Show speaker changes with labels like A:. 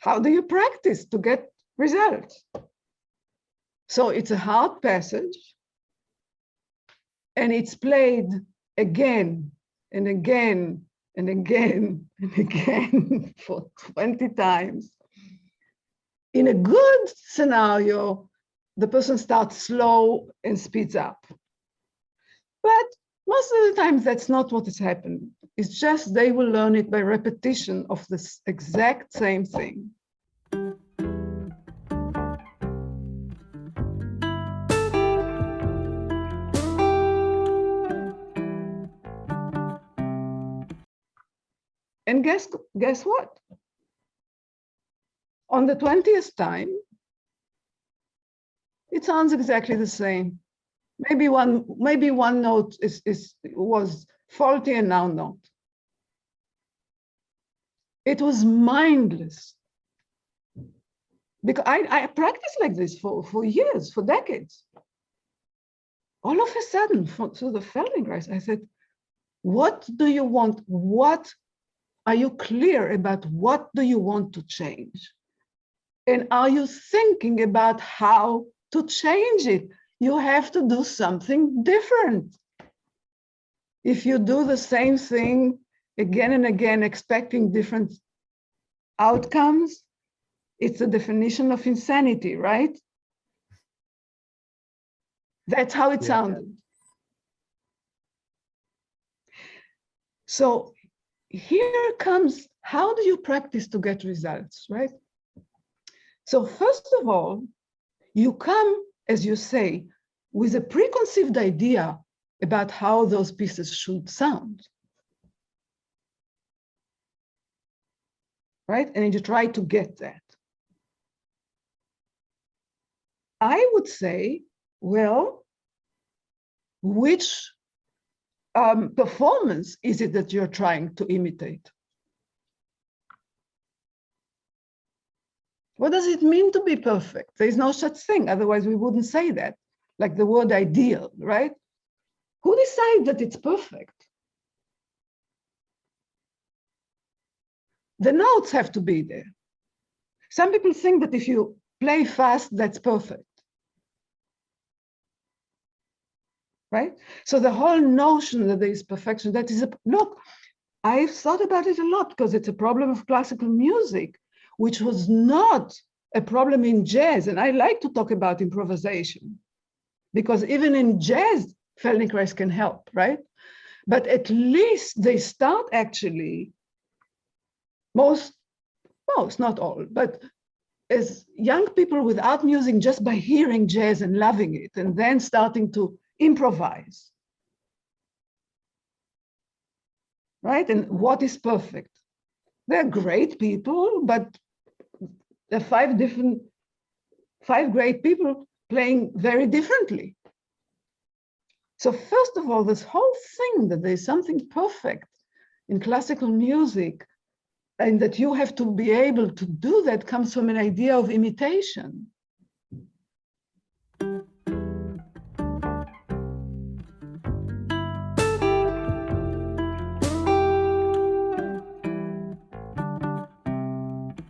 A: how do you practice to get results? So it's a hard passage and it's played again and again and again and again for 20 times. In a good scenario, the person starts slow and speeds up. But most of the times, that's not what is happening. It's just they will learn it by repetition of this exact same thing. And guess, guess what? On the 20th time, it sounds exactly the same. Maybe one, maybe one note is, is was faulty and now not. It was mindless. Because I, I practiced like this for, for years, for decades. All of a sudden, for, through the Feldenkrais, I said, what do you want? What are you clear about what do you want to change? And are you thinking about how to change it? You have to do something different. If you do the same thing again and again, expecting different outcomes, it's a definition of insanity, right? That's how it yeah. sounded. So here comes, how do you practice to get results, right? So first of all, you come, as you say, with a preconceived idea about how those pieces should sound. Right? And you try to get that. I would say, well, which um, performance is it that you're trying to imitate? What does it mean to be perfect? There is no such thing, otherwise we wouldn't say that, like the word ideal, right? Who decides that it's perfect? The notes have to be there. Some people think that if you play fast, that's perfect. right? So the whole notion that there is perfection, that is a, look, I've thought about it a lot because it's a problem of classical music, which was not a problem in jazz. And I like to talk about improvisation because even in jazz, Feldenkrais can help, right? But at least they start actually, most, most, not all, but as young people without music, just by hearing jazz and loving it, and then starting to improvise. Right? And what is perfect? They're great people, but there are five different, five great people playing very differently. So first of all, this whole thing that there's something perfect in classical music and that you have to be able to do that comes from an idea of imitation.